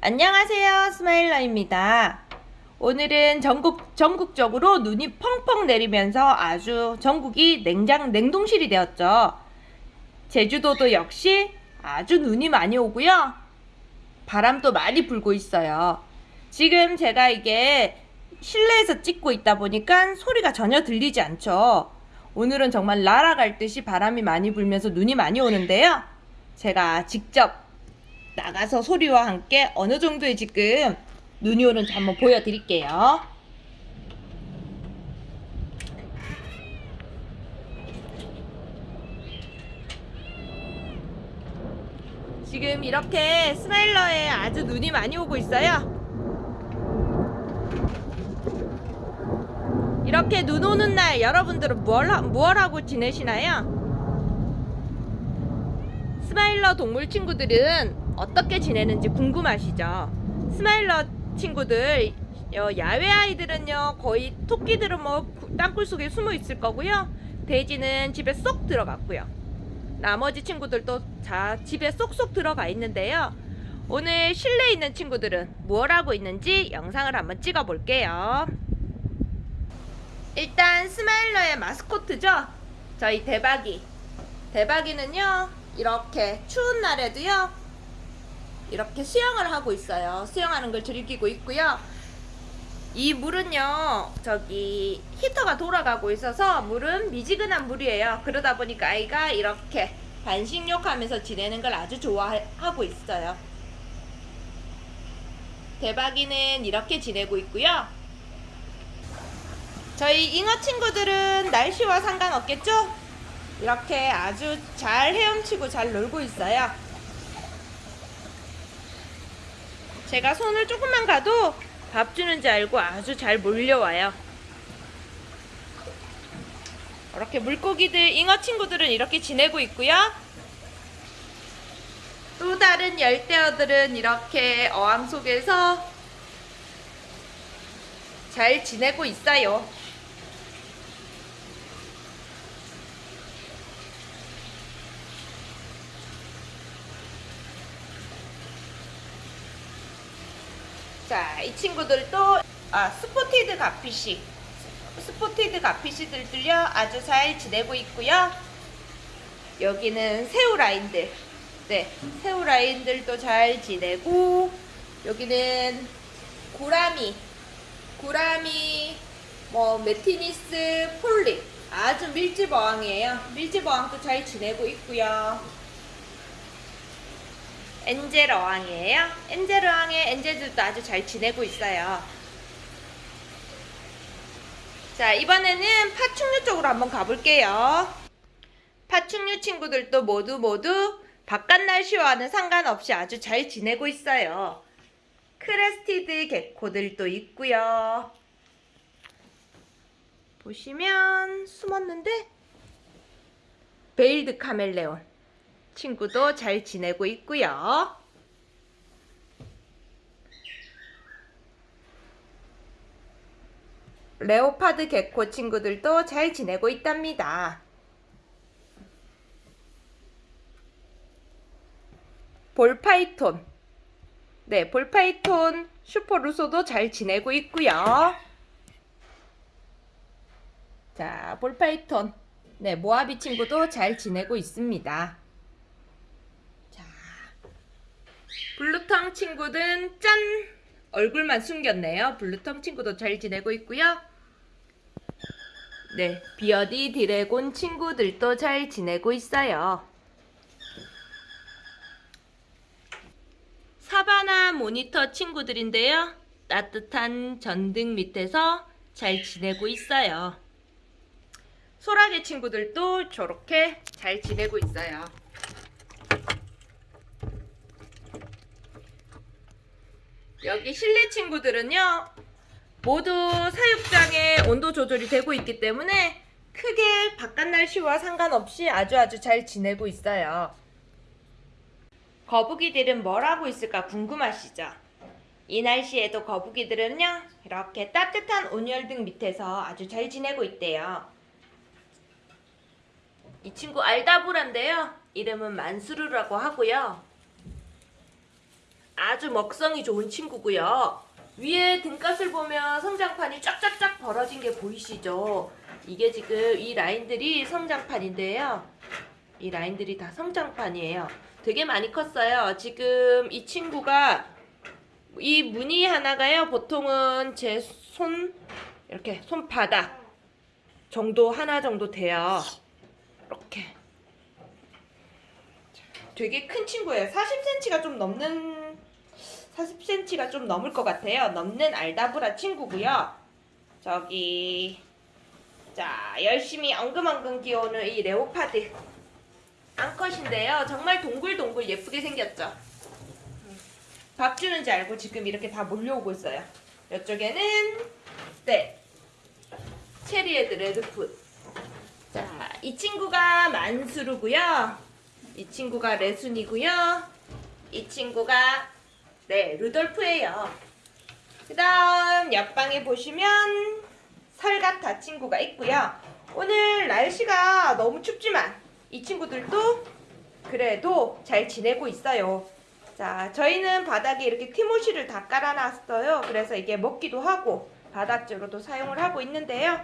안녕하세요 스마일러입니다. 오늘은 전국, 전국적으로 눈이 펑펑 내리면서 아주 전국이 냉장, 냉동실이 되었죠. 제주도도 역시 아주 눈이 많이 오고요. 바람도 많이 불고 있어요. 지금 제가 이게 실내에서 찍고 있다 보니까 소리가 전혀 들리지 않죠. 오늘은 정말 날아갈 듯이 바람이 많이 불면서 눈이 많이 오는데요. 제가 직접 나가서 소리와 함께 어느 정도의 지금 눈이 오는지 한번 보여드릴게요. 지금 이렇게 스마일러에 아주 눈이 많이 오고 있어요. 이렇게 눈 오는 날 여러분들은 뭘, 하- 뭘 하고 지내시나요? 스마일러 동물 친구들은 어떻게 지내는지 궁금하시죠? 스마일러 친구들 어, 야외 아이들은요 거의 토끼들은 뭐 땅굴 속에 숨어 있을 거고요. 돼지는 집에 쏙 들어갔고요. 나머지 친구들도 자 집에 쏙쏙 들어가 있는데요. 오늘 실내에 있는 친구들은 뭘 하고 있는지 영상을 한번 찍어 볼게요. 일단 스마일러의 마스코트죠? 저희 대박이. 대박이는요 이렇게 추운 날에도요 이렇게 수영을 하고 있어요. 수영하는 걸 즐기고 있고요. 이 물은요 저기 히터가 돌아가고 있어서 물은 미지근한 물이에요. 그러다 보니까 아이가 이렇게 반식욕 하면서 지내는 걸 아주 좋아하고 있어요. 대박이는 이렇게 지내고 있고요. 저희 잉어 친구들은 날씨와 상관없겠죠? 이렇게 아주 잘 헤엄치고 잘 놀고 있어요. 제가 손을 조금만 가도 밥 주는지 알고 아주 잘 몰려와요. 이렇게 물고기들, 잉어 친구들은 이렇게 지내고 있고요. 또 다른 열대어들은 이렇게 어항 속에서 잘 지내고 있어요. 자, 이 친구들도 아, spotted garfish spotted garfish들도요 아주 잘 지내고 있고요. 여기는 새우 라인들, 네, 새우 라인들도 잘 지내고 여기는 gourami, gourami, 뭐 metynnis, poly 아주 밀집 어항이에요. 밀집 어항도 잘 지내고 있고요. angel 어항이에요. angel 어항의 angel들도 아주 잘 지내고 있어요. 자, 이번에는 파충류 쪽으로 한번 가볼게요. 파충류 친구들도 모두 모두 바깥 날씨와는 상관없이 아주 잘 지내고 있어요. crested gecko들도 있고요. 보시면 숨었는데 veiled 카멜레온 친구도 잘 지내고 있고요. leopard gecko 친구들도 잘 지내고 있답니다. ball python 네, ball python super 루소도 잘 지내고 있고요. 자, ball python 네, Mojave 친구도 잘 지내고 있습니다. 자, blue tongue 친구는 짠! 얼굴만 숨겼네요. blue tongue 친구도 잘 지내고 있고요. 네, bearded dragon 친구들도 잘 지내고 있어요. 사바나 모니터 친구들인데요. 따뜻한 전등 밑에서 잘 지내고 있어요. 소라게 친구들도 저렇게 잘 지내고 있어요. 여기 실내 친구들은요. 모두 사육장에 온도 조절이 되고 있기 때문에 크게 바깥 날씨와 상관없이 아주 아주 잘 지내고 있어요. 거북이들은 뭘 하고 있을까 궁금하시죠? 이 날씨에도 거북이들은요. 이렇게 따뜻한 온열등 밑에서 아주 잘 지내고 있대요. 이 친구 알다브란데요. 이름은 만수르라고 하고요. 아주 먹성이 좋은 친구고요. 위에 등gat을 보면 성장판이 쫙쫙쫙 벌어진 게 보이시죠? 이게 지금 이 라인들이 성장판인데요. 이 라인들이 다 성장판이에요. 되게 많이 컸어요. 지금 이 친구가 이 무늬 하나가요. 보통은 제 손 이렇게 손바닥 정도 하나 정도 돼요. 이렇게 되게 큰 친구예요. 40cm가 좀 넘는 40cm가 좀 넘을 것 같아요. 넘는 알다브라 친구고요. 저기 자 열심히 엉금엉금 기어오는 이 leopard 암컷인데요. 정말 동글동글 예쁘게 생겼죠. 밥 주는지 알고 지금 이렇게 다 몰려오고 있어요. 이쪽에는 네 cherry head redfoot. 자, 이 친구가 만수르고요. 이 친구가 레순이고요. 이 친구가 네 루돌프예요. 그 다음 옆방에 보시면 설가타 친구가 있고요. 오늘 날씨가 너무 춥지만 이 친구들도 그래도 잘 지내고 있어요. 자, 저희는 바닥에 이렇게 티모시를 다 깔아놨어요. 그래서 이게 먹기도 하고 바닥재로도 사용을 하고 있는데요.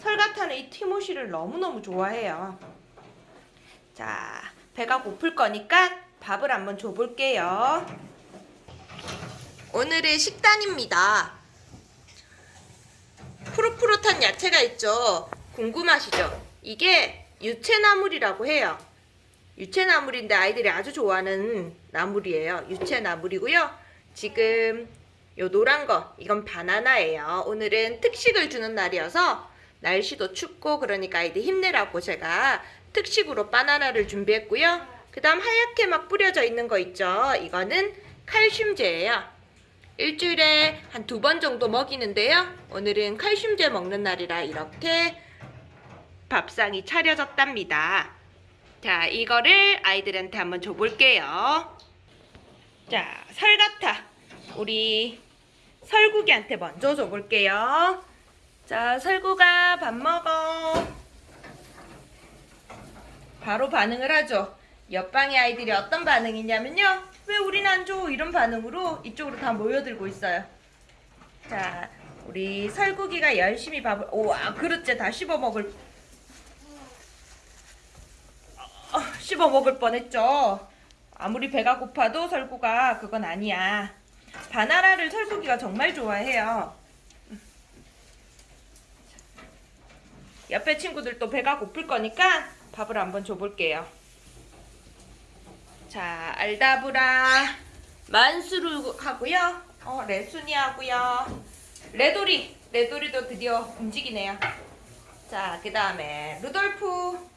설가타는 이 티모시를 너무너무 좋아해요. 자, 배가 고플 거니까 밥을 한번 줘볼게요. 오늘의 식단입니다. 푸릇푸릇한 야채가 있죠. 궁금하시죠? 이게 유채나물이라고 해요. 유채나물인데 아이들이 아주 좋아하는 나물이에요. 유채나물이고요. 지금 요 노란 거 이건 바나나예요. 오늘은 특식을 주는 날이어서 날씨도 춥고 그러니까 아이들 힘내라고 제가 특식으로 바나나를 준비했고요. 그 다음 하얗게 막 뿌려져 있는 거 있죠. 이거는 칼슘제예요. 일주일에 한 두 번 정도 먹이는데요. 오늘은 칼슘제 먹는 날이라 이렇게 밥상이 차려졌답니다. 자, 이거를 아이들한테 한번 줘볼게요. 자, 설가타. 우리 설국이한테 먼저 줘볼게요. 자, 설국아, 밥 먹어. 바로 반응을 하죠. 옆방의 아이들이 어떤 반응이냐면요. 왜 우린 안 줘? 이런 반응으로 이쪽으로 다 모여들고 있어요. 자, 우리 설국이가 열심히 밥을, 오와, 그릇째 다 씹어 먹을 어, 씹어 먹을 뻔했죠. 아무리 배가 고파도 설구가 그건 아니야. 바나나를 설구기가 정말 좋아해요. 옆에 친구들도 배가 고플 거니까 밥을 한번 줘볼게요. 자, 알다브라 만수르 하고요. 어, 레순이 하고요. 레도리, 레도리도 드디어 움직이네요. 자, 그 다음에 루돌프.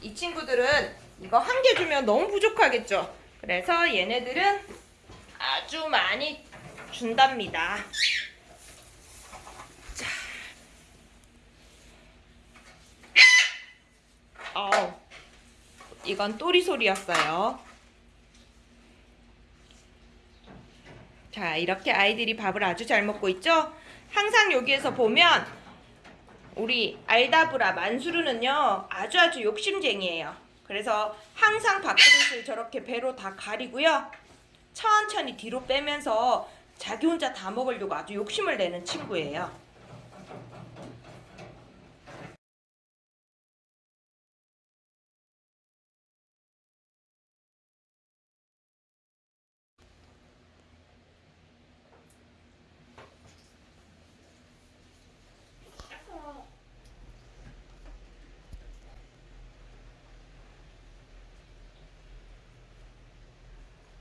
이 친구들은 이거 한 개 주면 너무 부족하겠죠. 그래서 얘네들은 아주 많이 준답니다. 자. 어우, 이건 또리 소리였어요. 자, 이렇게 아이들이 밥을 아주 잘 먹고 있죠? 항상 여기에서 보면 우리 알다브라 만수르는요 아주 아주 욕심쟁이에요. 그래서 항상 밥그릇을 저렇게 배로 다 가리고요. 천천히 뒤로 빼면서 자기 혼자 다 먹으려고 아주 욕심을 내는 친구예요.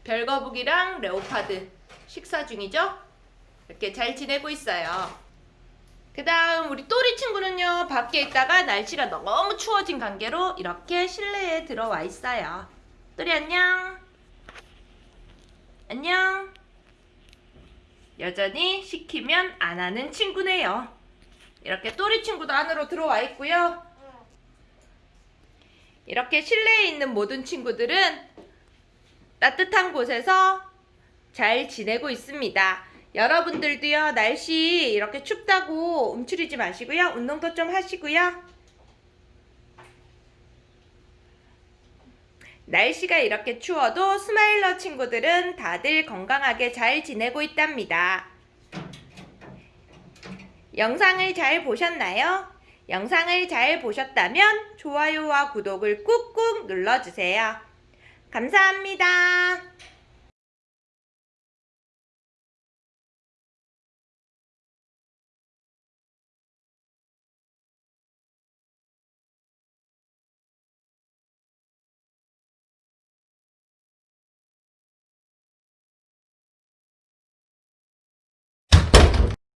별거북이랑 레오파드 식사 중이죠? 이렇게 잘 지내고 있어요. 그 다음 우리 또리 친구는요 밖에 있다가 날씨가 너무 추워진 관계로 이렇게 실내에 들어와 있어요. 또리 안녕. 안녕. 여전히 시키면 안 하는 친구네요. 이렇게 또리 친구도 안으로 들어와 있고요. 이렇게 실내에 있는 모든 친구들은 따뜻한 곳에서 잘 지내고 있습니다. 여러분들도요, 날씨 이렇게 춥다고 움츠리지 마시고요. 운동도 좀 하시고요. 날씨가 이렇게 추워도 스마일러 친구들은 다들 건강하게 잘 지내고 있답니다. 영상을 잘 보셨나요? 영상을 잘 보셨다면 좋아요와 구독을 꾹꾹 눌러주세요. 감사합니다.